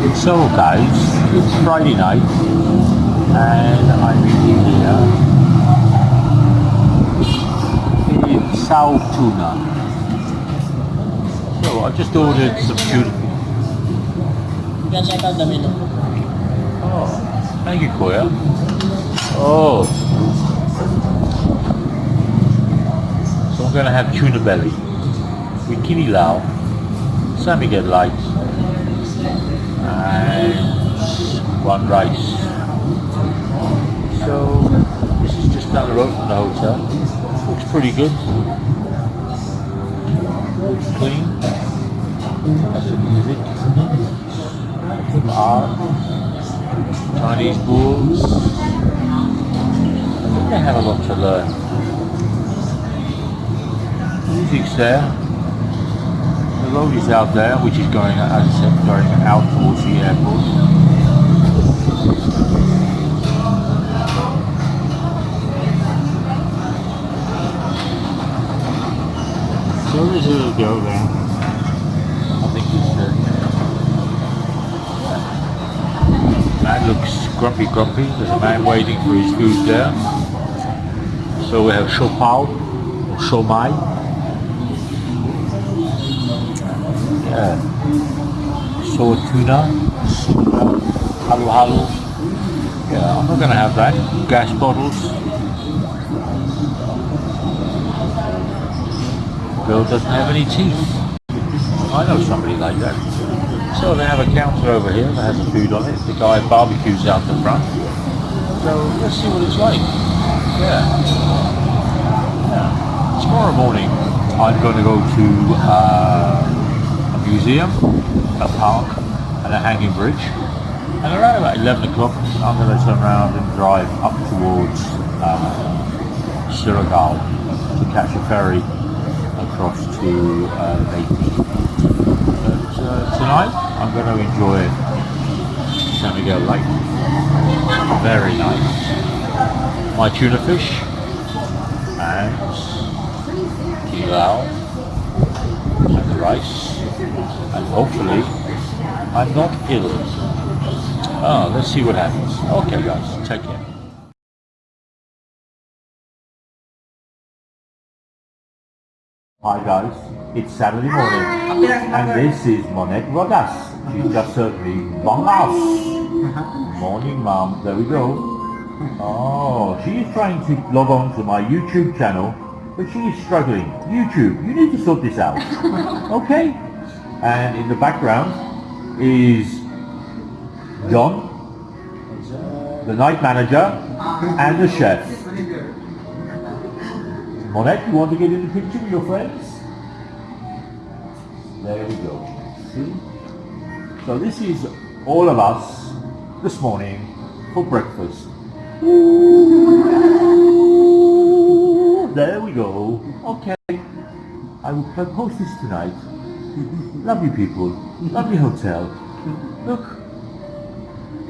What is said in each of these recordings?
So guys, it's Friday night and I'm eating here in Sao Tuna. So I just ordered some tuna. Yan check out the menu. Oh, thank you Koya. Oh. So I'm gonna have tuna belly with kinilaw, San Miguel lights, and one rice. So this is just down the road from the hotel. Looks pretty good. Looks clean. Has some music. Some art. Chinese books. I think they have a lot to learn. Music's there. The road is out there, which is going, as I said, going out towards the airport. So there's a little girl there. I think it's uh, man looks grumpy. There's a man waiting for his food there. So we have siopao or siomai. Yeah. So tuna, halo halo. Yeah, I'm not gonna have that. Gas bottles. Girl doesn't have any teeth. I know somebody like that. So they have a counter over here that has food on it. The guy barbecues out the front. So let's see what it's like. Yeah. Yeah. Tomorrow morning I'm going to go to uh, a museum, a park and a hanging bridge. And around about 11 o'clock I'm going to turn around and drive up towards uh, to catch a ferry across to uh, Naples. Uh, tonight I'm going to enjoy San Miguel Lake. Very nice. My tuna fish and kilao and the rice and hopefully I'm not ill. Oh, let's see what happens. Okay guys, take care. Hi guys, it's Saturday morning and this is Monette Rodas. She just served me bongas. Morning mom, there we go. Oh, she is trying to log on to my YouTube channel, but she is struggling. YouTube, you need to sort this out. Okay? And in the background is John, the night manager, and the chef. Monette, you want to get in the picture with your friends? There we go. See? So this is all of us this morning for breakfast. Ooh, there we go. Okay. I will po- post this tonight. Lovely people. Lovely hotel. Look.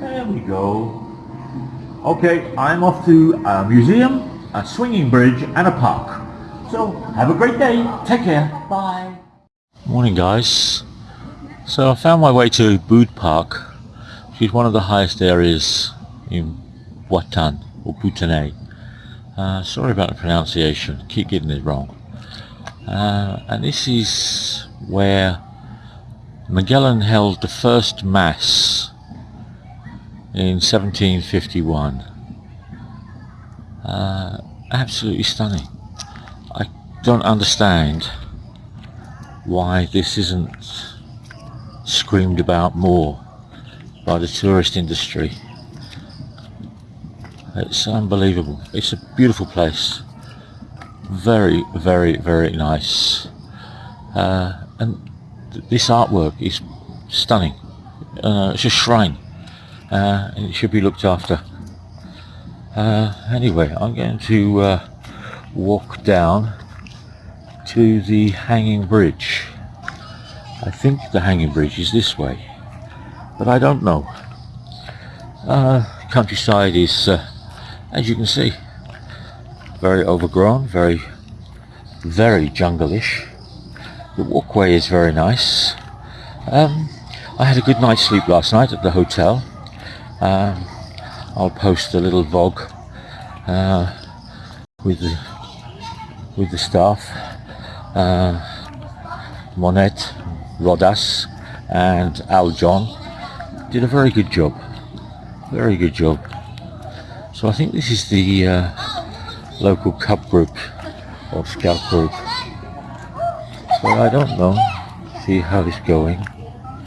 There we go. Okay, I'm off to a museum, a swinging bridge and a park. So have a great day. Take care. Bye. Morning guys. So I found my way to Bood Park, which is one of the highest areas in Butuan or Bhutanese. Uh, sorry about the pronunciation, keep getting it wrong. Uh, and this is where Magellan held the first mass in 1751. Uh, absolutely stunning. I don't understand why this isn't screamed about more by the tourist industry. It's unbelievable. It's a beautiful place. Very, very, very nice. Uh, and th- this artwork is stunning. Uh, it's a shrine. Uh, and it should be looked after. Uh, anyway, I'm going to uh, walk down to the hanging bridge. I think the hanging bridge is this way, but I don't know. Uh, countryside is, uh, as you can see, very overgrown, very, very jungle-ish. The walkway is very nice. Um, I had a good night's sleep last night at the hotel. Um, I'll post a little vlog uh, with the with the staff, uh, Monette, Rodas, and Al John did a very good job. Very good job. So I think this is the uh, local cub group or scout group. So I don't know. See how it's going.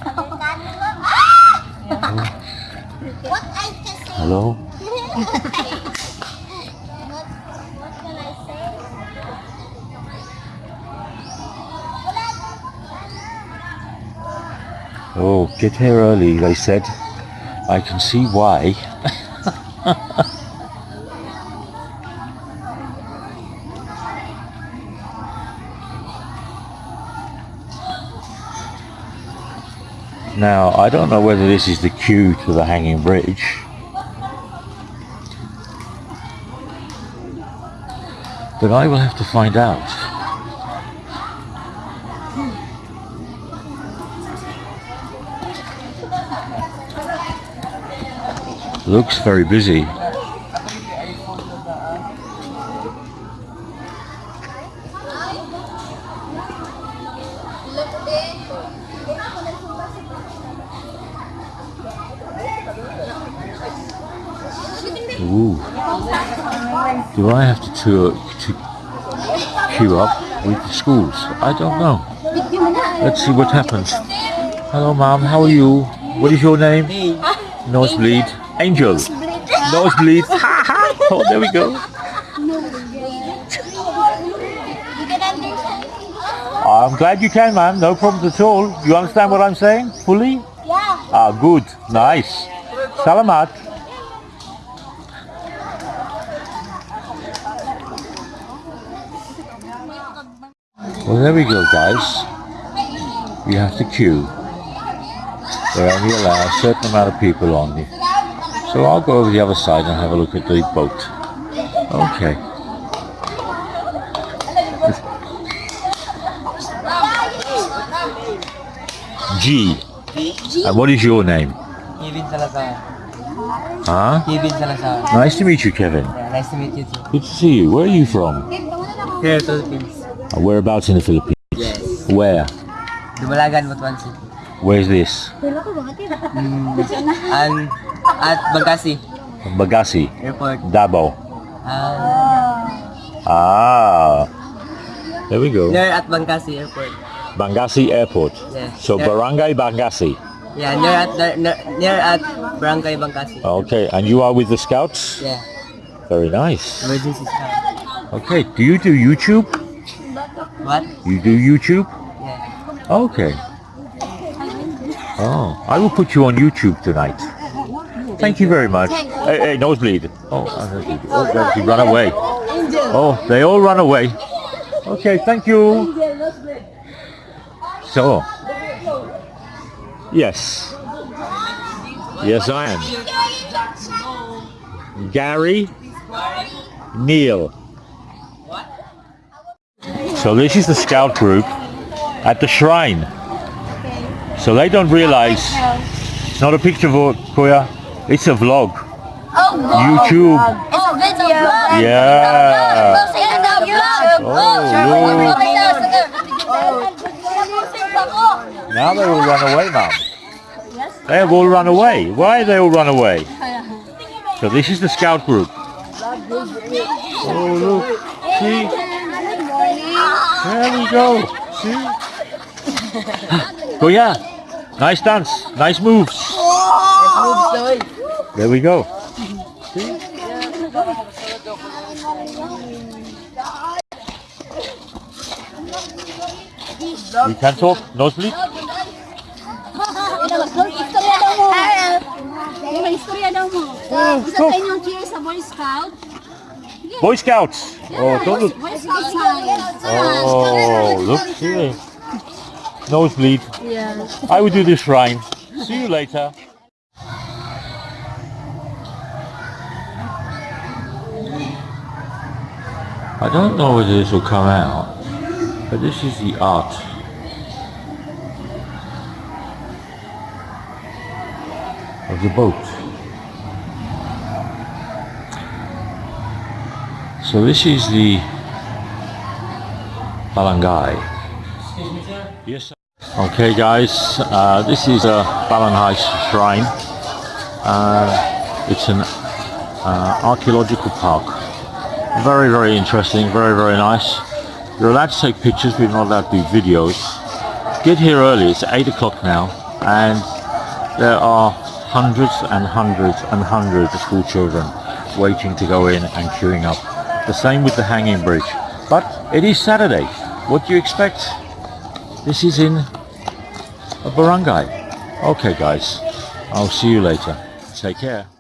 Hello. Oh, get here early, they said. I can see why. now, I don't know whether this is the queue to the hanging bridge. But I will have to find out. Looks very busy. Ooh. Do I have to, to, to queue up with the schools? I don't know. Let's see what happens. Hello, mom. How are you? What is your name? Nosebleed. Angel. Nosebleed. Ha ha. Oh, there we go. You can understand? I'm glad you can, ma'am. No problems at all. You understand what I'm saying? Fully? Yeah. Ah, good. Nice. Salamat. Well, there we go, guys. You have to queue. They only allow a certain amount of people on you. So I'll go over the other side and have a look at the boat. Okay. G. And what is your name? Kevin Salazar. Huh? Kevin Salazar. Nice to meet you, Kevin. Yeah, nice to meet you too. Good to see you. Where are you from? Here, Philippines. Uh, Whereabouts in the Philippines? Yes. Where? Dumalagan, Butuan City. Where's this? Mm, and at Bancasi Bancasi, Airport. Davao. Um, Ah, there we go. near at Bancasi Airport. Bancasi Airport. Yeah. So There- Barangay Bancasi. Yeah, near at near, near at Barangay Bancasi. Okay, and you are with the Scouts? Yeah. Very nice. Emergency scout. Okay, do you do YouTube? What? You do YouTube? Yeah. Okay. Oh, I will put you on YouTube tonight. Thank you very much. Hey, hey, nosebleed. Oh, oh, run away. Oh, they all run away. Okay, thank you. So, yes, yes, I am. Gary, Neil. So this is the scout group at the shrine. So they don't realize it's not a picture of Koya, it's a vlog. Oh, YouTube. It's a video. Yeah. Oh, oh, oh Now they all run away now. They have all run away. Why have they all run away? So this is the scout group. Oh look, oh, see? There we go. See? yeah. nice dance, nice moves. There we go. See? You can talk, nosebleed? Istorya daw mo. Boy Scouts. Oh, don't look. Boy Scout sign. Oh, look here. Nosebleed. Yeah. I will do this rhyme. See you later. I don't know whether this will come out, but this is the art of the boat. So this is the Balangai. Yes. Sir. Okay, guys. Uh, this is a Balangai shrine. Uh, it's an uh, archaeological park. Very, very interesting. Very, very nice. You're allowed to take pictures, but you're not allowed to do videos. Get here early. It's eight o'clock now, and there are hundreds and hundreds and hundreds of school children waiting to go in and queuing up. The same with the hanging bridge. But it is Saturday. What do you expect? This is in a barangay. Okay guys, I'll see you later. Take care.